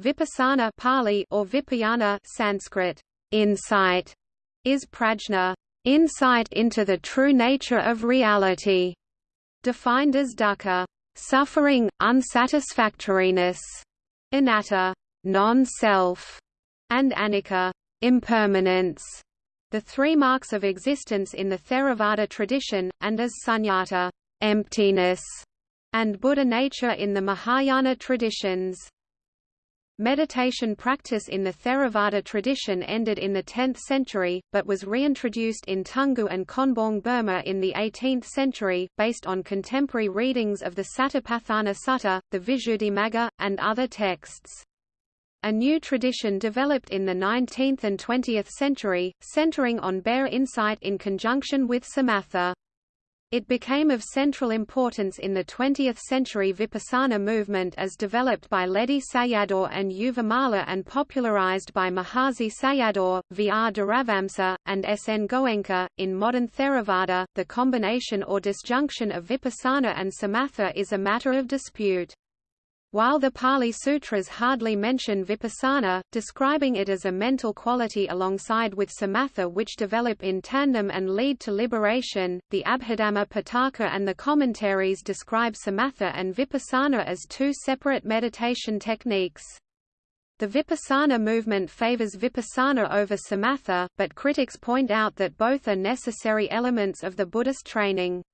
Vipassana Pali or Vipayana Sanskrit, insight, is prajna, insight into the true nature of reality, defined as dukkha, suffering, unsatisfactoriness, anatta, non-self, and anicca, impermanence, the three marks of existence in the Theravada tradition, and as sunyata, emptiness, and Buddha nature in the Mahayana traditions. Meditation practice in the Theravada tradition ended in the 10th century, but was reintroduced in Toungoo and Konbaung Burma in the 18th century, based on contemporary readings of the Satipatthana Sutta, the Visuddhimagga, and other texts. A new tradition developed in the 19th and 20th century, centering on bare insight in conjunction with samatha. It became of central importance in the 20th century Vipassana movement as developed by Ledi Sayadaw and Mala and popularized by Mahasi Sayadaw, V. R. Dhiravamsa, and S. N. Goenka. In modern Theravada, the combination or disjunction of Vipassana and Samatha is a matter of dispute. While the Pali Sutras hardly mention vipassana, describing it as a mental quality alongside with samatha which develop in tandem and lead to liberation, the Abhidhamma Pitaka and the commentaries describe samatha and vipassana as two separate meditation techniques. The Vipassana movement favors Vipassana over Samatha, but critics point out that both are necessary elements of the Buddhist training.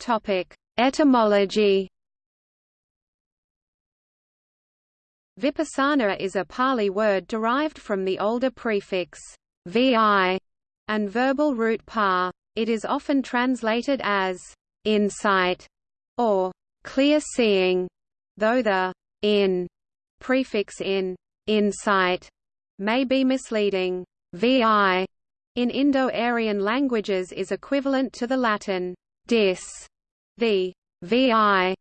Topic: Etymology. Vipassana is a Pali word derived from the older prefix vi and verbal root pa. It is often translated as insight or clear seeing, though the in prefix in insight may be misleading. Vi in Indo-Aryan languages is equivalent to the Latin dis the vi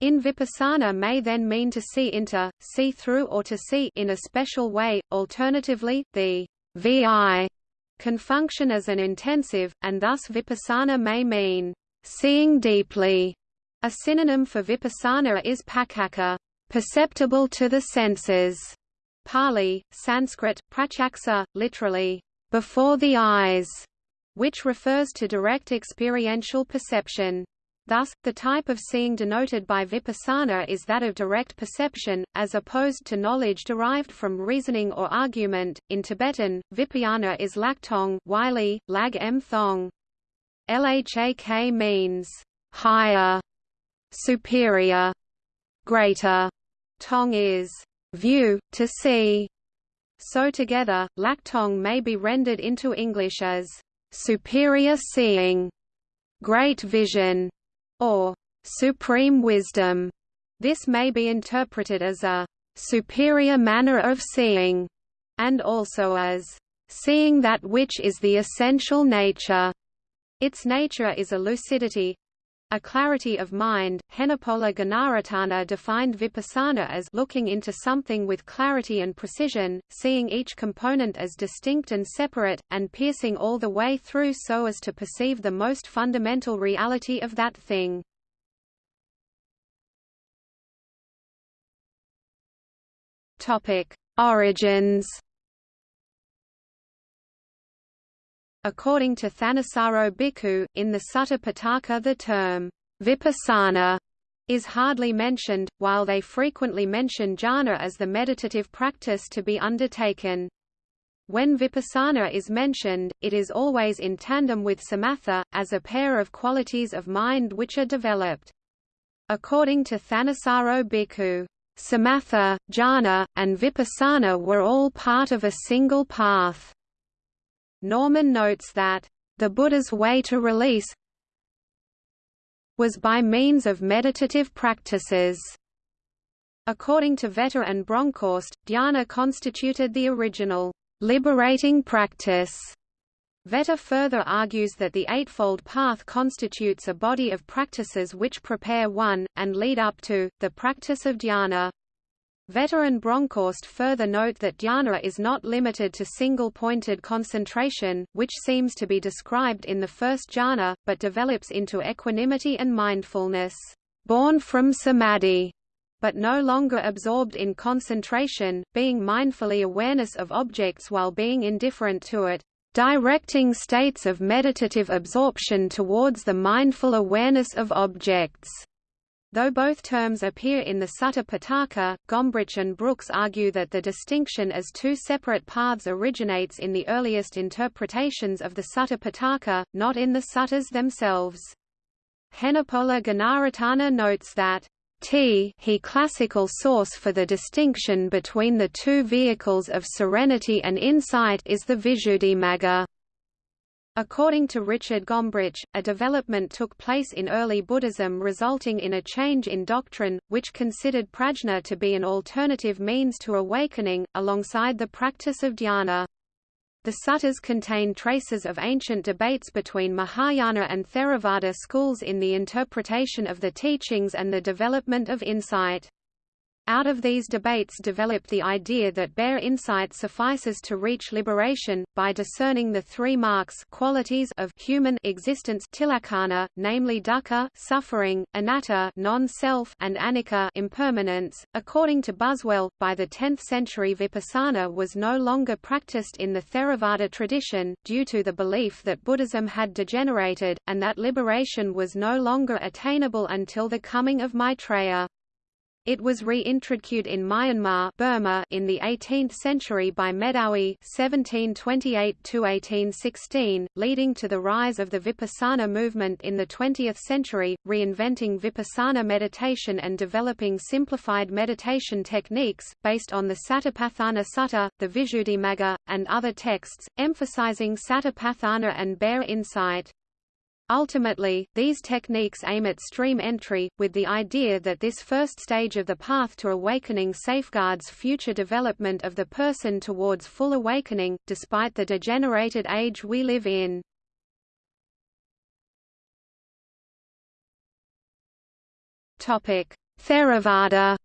in vipassana may then mean to see into, see through or to see in a special way. Alternatively, the vi can function as an intensive, and thus vipassana may mean seeing deeply. A synonym for vipassana is paccakkha, perceptible to the senses. Pali, Sanskrit, pratyaksa, literally, before the eyes, which refers to direct experiential perception. Thus, the type of seeing denoted by vipassana is that of direct perception, as opposed to knowledge derived from reasoning or argument. In Tibetan, vipayana is lhaktong Wylie, lag m thong. Lhak means higher, superior, greater. Tong is view, to see. So together, lhaktong may be rendered into English as superior seeing, great vision, or supreme wisdom. This may be interpreted as a superior manner of seeing, and also as seeing that which is the essential nature. Its nature is a lucidity, a clarity of mind. Henepola Gunaratana defined vipassana as looking into something with clarity and precision, seeing each component as distinct and separate, and piercing all the way through so as to perceive the most fundamental reality of that thing. Origins According to Thanissaro Bhikkhu, in the Sutta Pitaka the term, vipassana, is hardly mentioned, while they frequently mention jhana as the meditative practice to be undertaken. When vipassana is mentioned, it is always in tandem with samatha, as a pair of qualities of mind which are developed. According to Thanissaro Bhikkhu, samatha, jhana, and vipassana were all part of a single path. Norman notes that, "...the Buddha's way to release was by means of meditative practices." According to Vetter and Bronkhorst, dhyana constituted the original, liberating practice. Vetter further argues that the Eightfold Path constitutes a body of practices which prepare one, and lead up to, the practice of dhyana. Vetter and Bronkhorst further note that dhyana is not limited to single-pointed concentration, which seems to be described in the first jhana, but develops into equanimity and mindfulness. born from samadhi, but no longer absorbed in concentration, being mindfully awareness of objects while being indifferent to it, directing states of meditative absorption towards the mindful awareness of objects. Though both terms appear in the Sutta Pitaka, Gombrich and Brooks argue that the distinction as two separate paths originates in the earliest interpretations of the Sutta Pitaka, not in the suttas themselves. Henepola Gunaratana notes that T he classical source for the distinction between the two vehicles of serenity and insight is the Visuddhimagga. According to Richard Gombrich, a development took place in early Buddhism resulting in a change in doctrine, which considered prajna to be an alternative means to awakening, alongside the practice of dhyana. The suttas contain traces of ancient debates between Mahayana and Theravada schools in the interpretation of the teachings and the development of insight. Out of these debates developed the idea that bare insight suffices to reach liberation, by discerning the three marks qualities of human existence tilakkhana, namely dukkha suffering, anatta non-self and anicca impermanence. According to Buswell, by the 10th century vipassana was no longer practiced in the Theravada tradition, due to the belief that Buddhism had degenerated, and that liberation was no longer attainable until the coming of Maitreya. It was reintroduced in Myanmar Burma in the 18th century by Medawi (1728–1816), leading to the rise of the Vipassana movement in the 20th century, reinventing Vipassana meditation and developing simplified meditation techniques, based on the Satipatthana Sutta, the Visuddhimagga, and other texts, emphasizing Satipatthana and bare insight. Ultimately, these techniques aim at stream entry, with the idea that this first stage of the path to awakening safeguards future development of the person towards full awakening, despite the degenerated age we live in. Theravada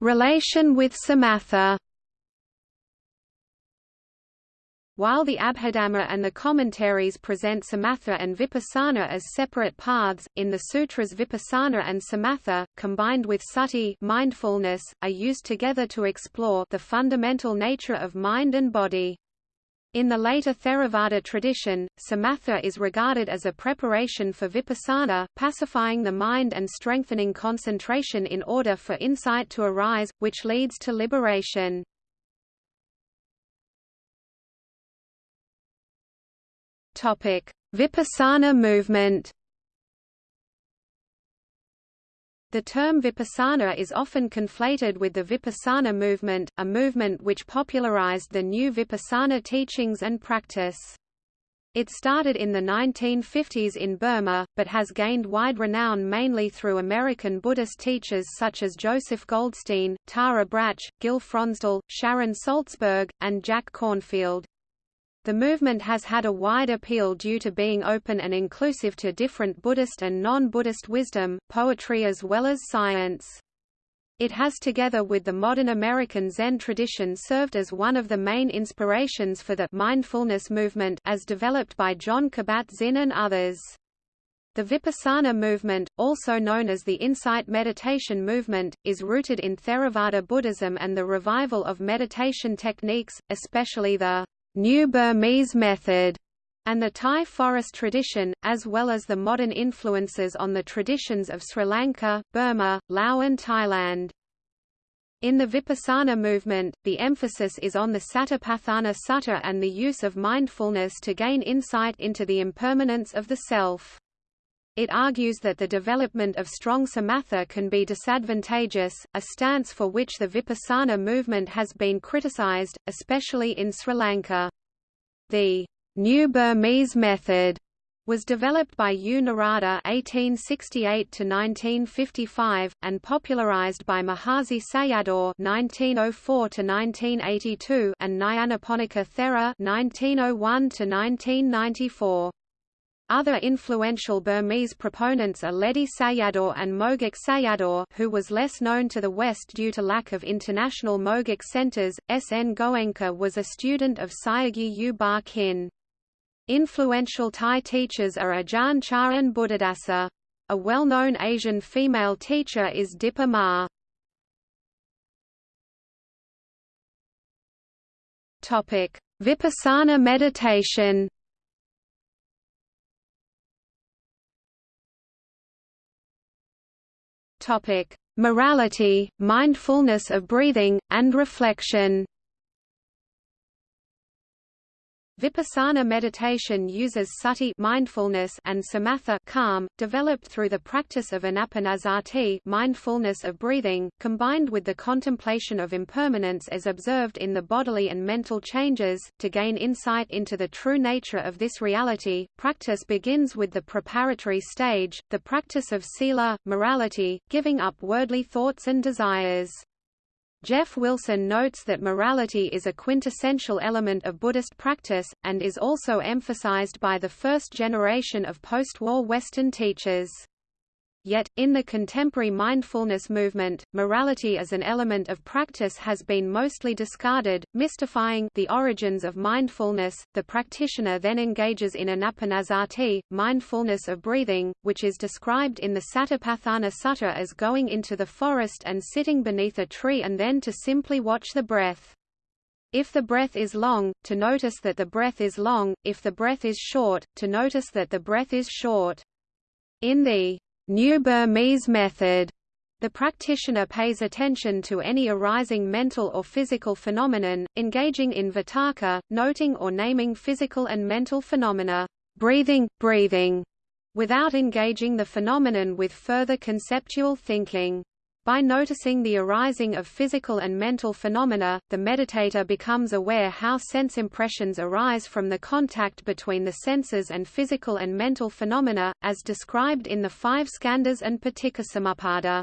Relation with Samatha While the Abhidhamma and the commentaries present Samatha and Vipassana as separate paths, in the sutras Vipassana and Samatha, combined with sati mindfulness, are used together to explore the fundamental nature of mind and body. In the later Theravada tradition, samatha is regarded as a preparation for vipassana, pacifying the mind and strengthening concentration in order for insight to arise, which leads to liberation. Vipassana movement. The term Vipassana is often conflated with the Vipassana movement, a movement which popularized the new Vipassana teachings and practice. It started in the 1950s in Burma, but has gained wide renown mainly through American Buddhist teachers such as Joseph Goldstein, Tara Brach, Gil Fronsdal, Sharon Salzberg, and Jack Kornfield. The movement has had a wide appeal due to being open and inclusive to different Buddhist and non-Buddhist wisdom, poetry as well as science. It has together with the modern American Zen tradition served as one of the main inspirations for the mindfulness movement as developed by Jon Kabat-Zinn and others. The Vipassana movement, also known as the Insight Meditation movement, is rooted in Theravada Buddhism and the revival of meditation techniques, especially the New Burmese method, and the Thai forest tradition, as well as the modern influences on the traditions of Sri Lanka, Burma, Laos and Thailand. In the Vipassana movement, the emphasis is on the Satipatthana Sutta and the use of mindfulness to gain insight into the impermanence of the self. It argues that the development of strong samatha can be disadvantageous, a stance for which the Vipassana movement has been criticized, especially in Sri Lanka. The New Burmese method was developed by U. Narada (1868–1955) and popularized by Mahasi Sayadaw (1904–1982) and Nyanaponika Thera (1901–1994). Other influential Burmese proponents are Ledi Sayadaw and Mogok Sayadaw who was less known to the West due to lack of international Mogok centers. S. N. Goenka was a student of Sayagyi U Ba Khin. Influential Thai teachers are Ajahn Chah and Buddhadasa. A well-known Asian female teacher is Dipa Ma. Vipassana meditation Topic: Morality, mindfulness of breathing, and reflection. Vipassana meditation uses sati mindfulness and samatha calm, developed through the practice of anapanasati mindfulness of breathing, combined with the contemplation of impermanence as observed in the bodily and mental changes, to gain insight into the true nature of this reality. Practice begins with the preparatory stage, the practice of sila, morality, giving up worldly thoughts and desires. Jeff Wilson notes that morality is a quintessential element of Buddhist practice, and is also emphasized by the first generation of post-war Western teachers. Yet, in the contemporary mindfulness movement, morality as an element of practice has been mostly discarded, mystifying the origins of mindfulness. The practitioner then engages in anapanasati, mindfulness of breathing, which is described in the Satipatthana Sutta as going into the forest and sitting beneath a tree and then to simply watch the breath. If the breath is long, to notice that the breath is long, if the breath is short, to notice that the breath is short. In the New Burmese method the practitioner pays attention to any arising mental or physical phenomenon, engaging in vitakka, noting or naming physical and mental phenomena, breathing, breathing, without engaging the phenomenon with further conceptual thinking. By noticing the arising of physical and mental phenomena, the meditator becomes aware how sense impressions arise from the contact between the senses and physical and mental phenomena, as described in the five skandhas and Paticcasamuppada.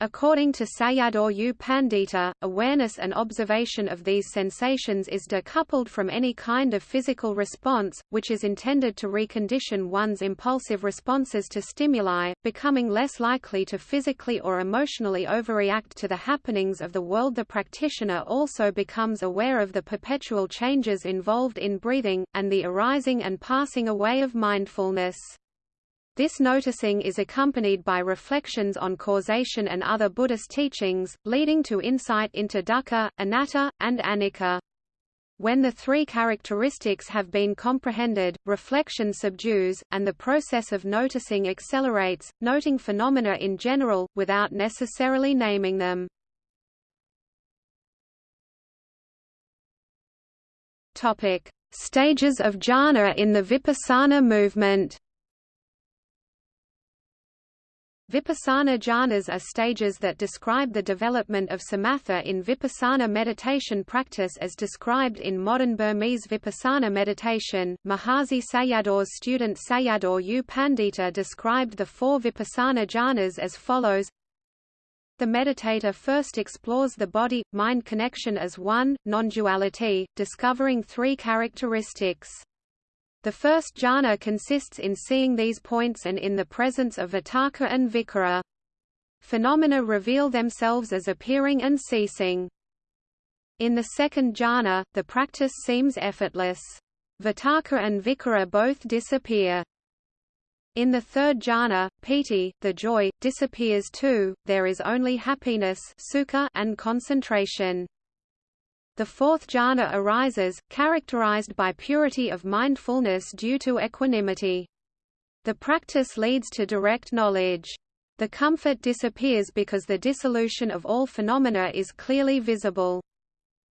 According to Sayadaw U Pandita, awareness and observation of these sensations is decoupled from any kind of physical response, which is intended to recondition one's impulsive responses to stimuli, becoming less likely to physically or emotionally overreact to the happenings of the world. The practitioner also becomes aware of the perpetual changes involved in breathing, and the arising and passing away of mindfulness. This noticing is accompanied by reflections on causation and other Buddhist teachings, leading to insight into dukkha, anatta, and anicca. When the three characteristics have been comprehended, reflection subdues, and the process of noticing accelerates, noting phenomena in general, without necessarily naming them. Stages of jhana in the Vipassana movement Vipassana jhanas are stages that describe the development of samatha in vipassana meditation practice as described in modern Burmese vipassana meditation. Mahasi Sayadaw's student Sayadaw U Pandita described the four vipassana jhanas as follows the meditator first explores the body-mind connection as one, non-duality, discovering three characteristics. The first jhana consists in seeing these points and in the presence of vitakka and vicara. Phenomena reveal themselves as appearing and ceasing. In the second jhana, the practice seems effortless. Vitakka and vicara both disappear. In the third jhana, piti, the joy, disappears too, there is only happiness sukha and concentration. The fourth jhana arises, characterized by purity of mindfulness due to equanimity. The practice leads to direct knowledge. The comfort disappears because the dissolution of all phenomena is clearly visible.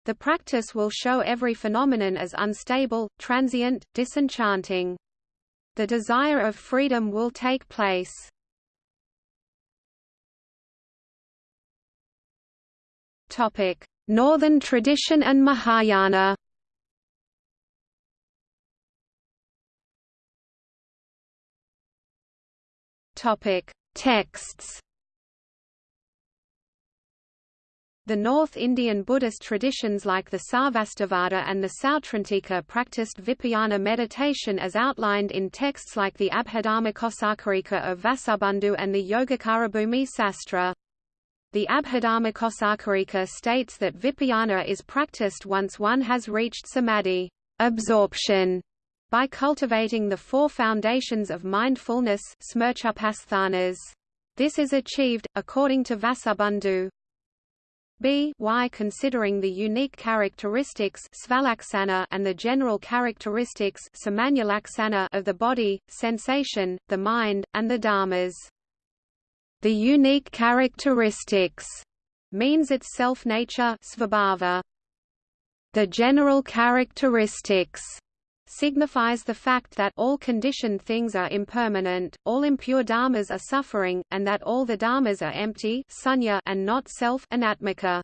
The practice will show every phenomenon as unstable, transient, disenchanting. The desire of freedom will take place. Topic: Northern tradition and Mahayana Texts. The North Indian Buddhist traditions like the Sarvastivada and the Sautrantika practiced Vipayana meditation as outlined in texts like the Abhidharmakosakarika of Vasubandhu and the Yogacarabhumi Sastra. The Abhidharmakosakarika states that Vipayana is practiced once one has reached samadhi absorption, by cultivating the four foundations of mindfulness This is achieved, according to Vasubandhu, b. Y. Considering the unique characteristics and the general characteristics of the body, sensation, the mind, and the dharmas. The unique characteristics means its self-nature The general characteristics signifies the fact that all conditioned things are impermanent, all impure dharmas are suffering, and that all the dharmas are empty sunya and not self anatmika.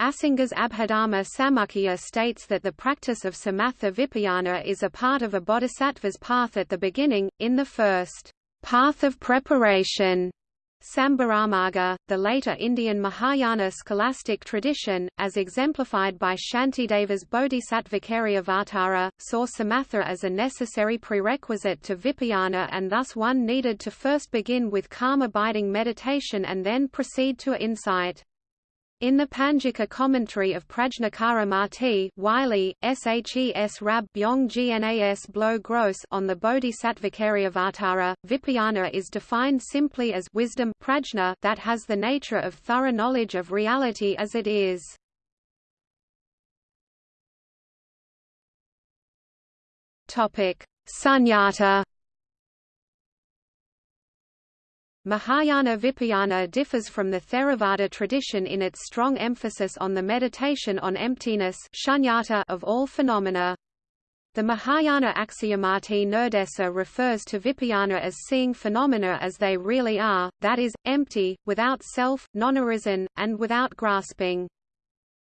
Asanga's Abhidharma Samuccaya states that the practice of samatha vipayana is a part of a bodhisattva's path at the beginning, in the first path of preparation. Sambharamarga, the later Indian Mahayana scholastic tradition, as exemplified by Shantideva's Bodhisattvacaryavatara, saw samatha as a necessary prerequisite to vipayana and thus one needed to first begin with calm abiding meditation and then proceed to insight. In the Panjika commentary of Prajnakara Mati Wylie, Shes Rab Byong Gnas Blow Gross on the Bodhisattvacaryavatara, Vipayana is defined simply as wisdom prajna that has the nature of thorough knowledge of reality as it is. Sunyata Mahayana Vipayana differs from the Theravada tradition in its strong emphasis on the meditation on emptiness of all phenomena. The Mahayana Akshayamati Nirdesa refers to Vipayana as seeing phenomena as they really are, that is, empty, without self, non-arisen, and without grasping.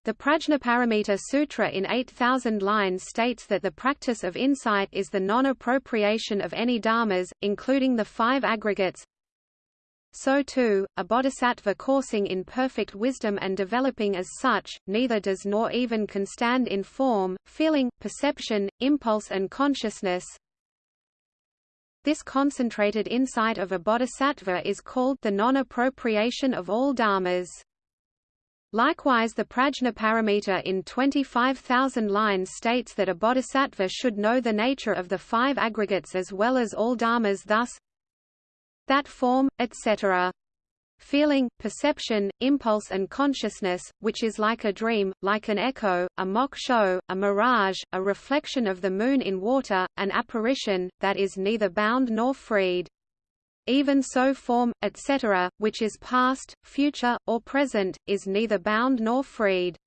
The Prajnaparamita Sutra in 8,000 lines states that the practice of insight is the non-appropriation of any dharmas, including the five aggregates, so too, a bodhisattva coursing in perfect wisdom and developing as such, neither does nor even can stand in form, feeling, perception, impulse and consciousness. This concentrated insight of a bodhisattva is called the non-appropriation of all dharmas. Likewise the Prajnaparamita in 25,000 lines states that a bodhisattva should know the nature of the five aggregates as well as all dharmas thus, that form, etc. Feeling, perception, impulse and consciousness, which is like a dream, like an echo, a mock show, a mirage, a reflection of the moon in water, an apparition, that is neither bound nor freed. Even so form, etc., which is past, future, or present, is neither bound nor freed.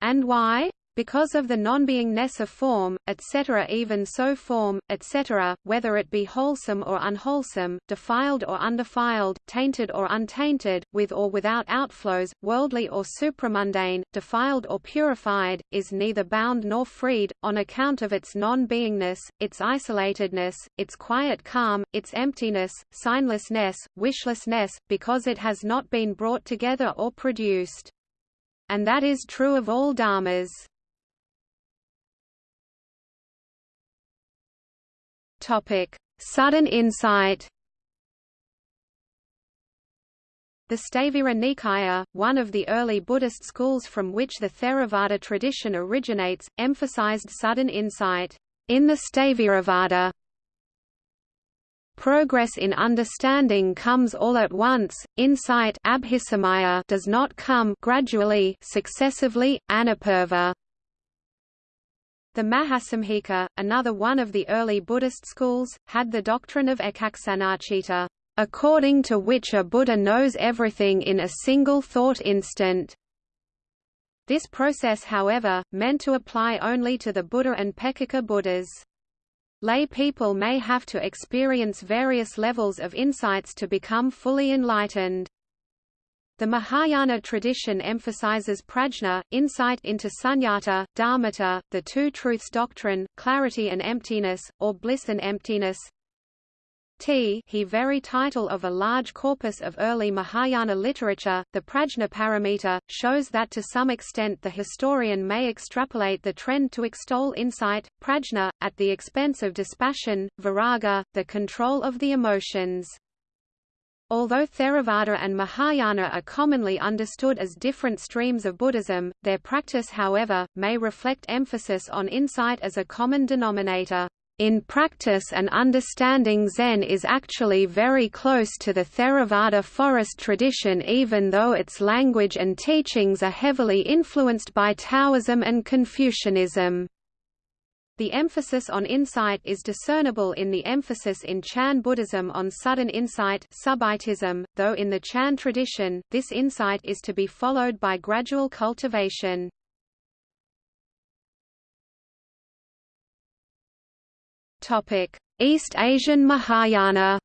And why? Because of the non-beingness of form, etc. Even so form, etc., whether it be wholesome or unwholesome, defiled or undefiled, tainted or untainted, with or without outflows, worldly or supramundane, defiled or purified, is neither bound nor freed, on account of its non-beingness, its isolatedness, its quiet calm, its emptiness, signlessness, wishlessness, because it has not been brought together or produced. And that is true of all dharmas. Sudden insight. The Sthavira Nikaya, one of the early Buddhist schools from which the Theravada tradition originates, emphasized sudden insight. In the Sthaviravada, progress in understanding comes all at once, insight does not come gradually successively, anupurva. The Mahasamghika, another one of the early Buddhist schools, had the doctrine of ekaksanacitta, according to which a Buddha knows everything in a single thought instant. This process however, meant to apply only to the Buddha and Peccaka Buddhas. Lay people may have to experience various levels of insights to become fully enlightened. The Mahayana tradition emphasizes prajna, insight into sunyata, dharmata, the two truths doctrine, clarity and emptiness, or bliss and emptiness. T he very title of a large corpus of early Mahayana literature, the Prajnaparamita, shows that to some extent the historian may extrapolate the trend to extol insight, prajna, at the expense of dispassion, viraga, the control of the emotions. Although Theravada and Mahayana are commonly understood as different streams of Buddhism, their practice however, may reflect emphasis on insight as a common denominator. In practice and understanding Zen is actually very close to the Theravada forest tradition even though its language and teachings are heavily influenced by Taoism and Confucianism. The emphasis on insight is discernible in the emphasis in Chan Buddhism on sudden insight though in the Chan tradition, this insight is to be followed by gradual cultivation. East Asian Mahayana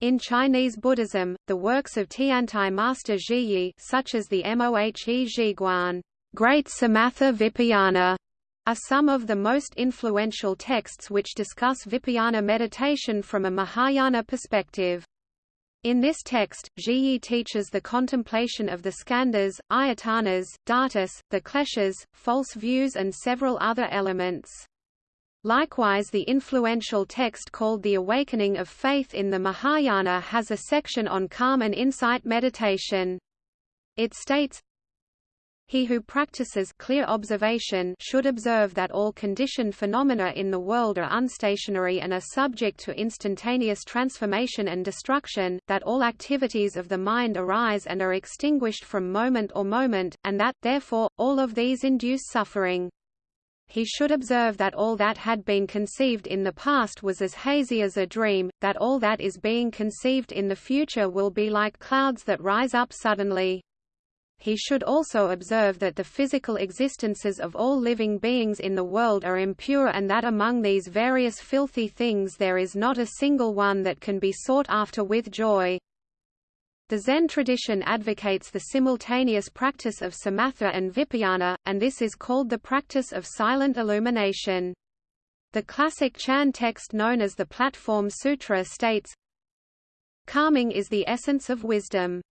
In Chinese Buddhism, the works of Tiantai master Zhiyi such as the Mohe Zhiguan Great Samatha Vipayana are some of the most influential texts which discuss Vipayana meditation from a Mahayana perspective. In this text, Zhiyi teaches the contemplation of the skandhas, ayatanas, dhatus, the kleshas, false views and several other elements. Likewise the influential text called The Awakening of Faith in the Mahayana has a section on calm and insight meditation. It states, he who practices clear observation should observe that all conditioned phenomena in the world are unstationary and are subject to instantaneous transformation and destruction, that all activities of the mind arise and are extinguished from moment or moment, and that, therefore, all of these induce suffering. He should observe that all that had been conceived in the past was as hazy as a dream, that all that is being conceived in the future will be like clouds that rise up suddenly he should also observe that the physical existences of all living beings in the world are impure and that among these various filthy things there is not a single one that can be sought after with joy. The Zen tradition advocates the simultaneous practice of samatha and vipayana, and this is called the practice of silent illumination. The classic Chan text known as the Platform Sutra states, Calming is the essence of wisdom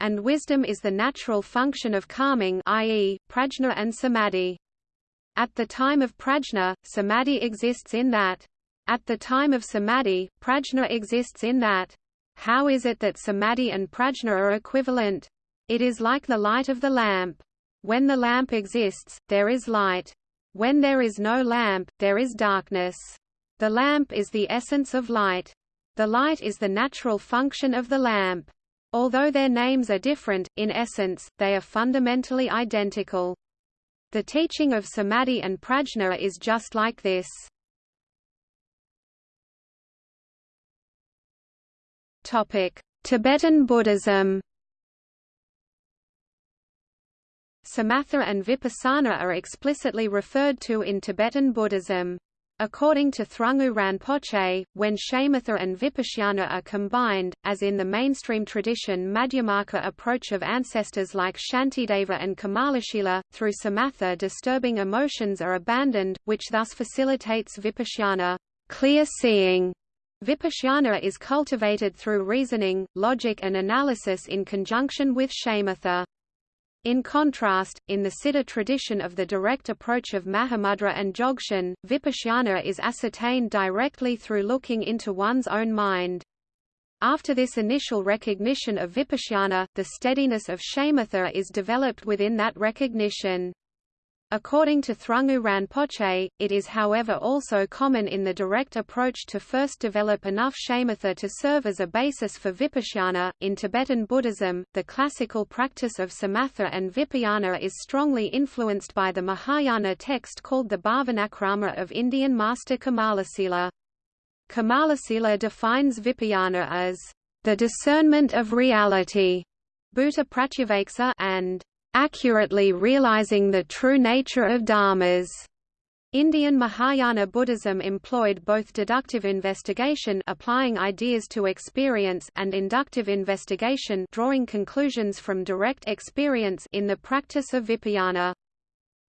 and wisdom is the natural function of calming i.e., prajna and samadhi. At the time of prajna, samadhi exists in that. At the time of samadhi, prajna exists in that. How is it that samadhi and prajna are equivalent? It is like the light of the lamp. When the lamp exists, there is light. When there is no lamp, there is darkness. The lamp is the essence of light. The light is the natural function of the lamp. Although their names are different, in essence, they are fundamentally identical. The teaching of samadhi and prajna is just like this. Tibetan Buddhism Samatha and Vipassana are explicitly referred to in Tibetan Buddhism. According to Thrangu Rinpoche, when shamatha and vipassana are combined, as in the mainstream tradition Madhyamaka approach of ancestors like Shantideva and Kamalashila, through samatha disturbing emotions are abandoned, which thus facilitates vipassana clear seeing. Vipassana is cultivated through reasoning, logic and analysis in conjunction with shamatha. In contrast, in the Siddha tradition of the direct approach of Mahamudra and Dzogchen, vipassana is ascertained directly through looking into one's own mind. After this initial recognition of vipassana, the steadiness of shamatha is developed within that recognition. According to Thrangu Rinpoche, it is however also common in the direct approach to first develop enough shamatha to serve as a basis for vipassana. In Tibetan Buddhism, the classical practice of samatha and vipayana is strongly influenced by the Mahayana text called the Bhavanakrama of Indian master Kamalasila. Kamalasila defines vipayana as the discernment of reality, Pratyaveksa and accurately realizing the true nature of dharmas. Indian Mahayana Buddhism employed both deductive investigation applying ideas to experience and inductive investigation drawing conclusions from direct experience in the practice of vipayana.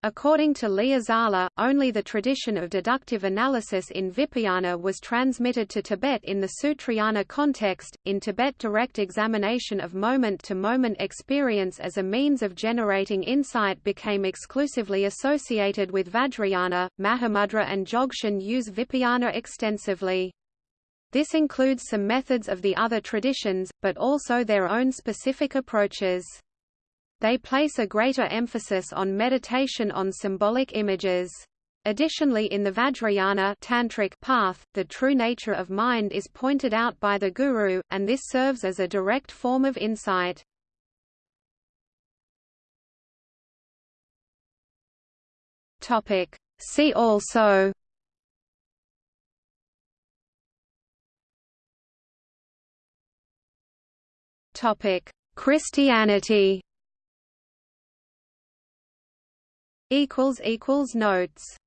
According to Liazala, only the tradition of deductive analysis in Vipayana was transmitted to Tibet in the Sutrayana context. In Tibet, direct examination of moment to moment experience as a means of generating insight became exclusively associated with Vajrayana. Mahamudra and Dzogchen use Vipayana extensively. This includes some methods of the other traditions, but also their own specific approaches. They place a greater emphasis on meditation on symbolic images. Additionally in the Vajrayana tantric path, the true nature of mind is pointed out by the guru, and this serves as a direct form of insight. See also Christianity equals equals notes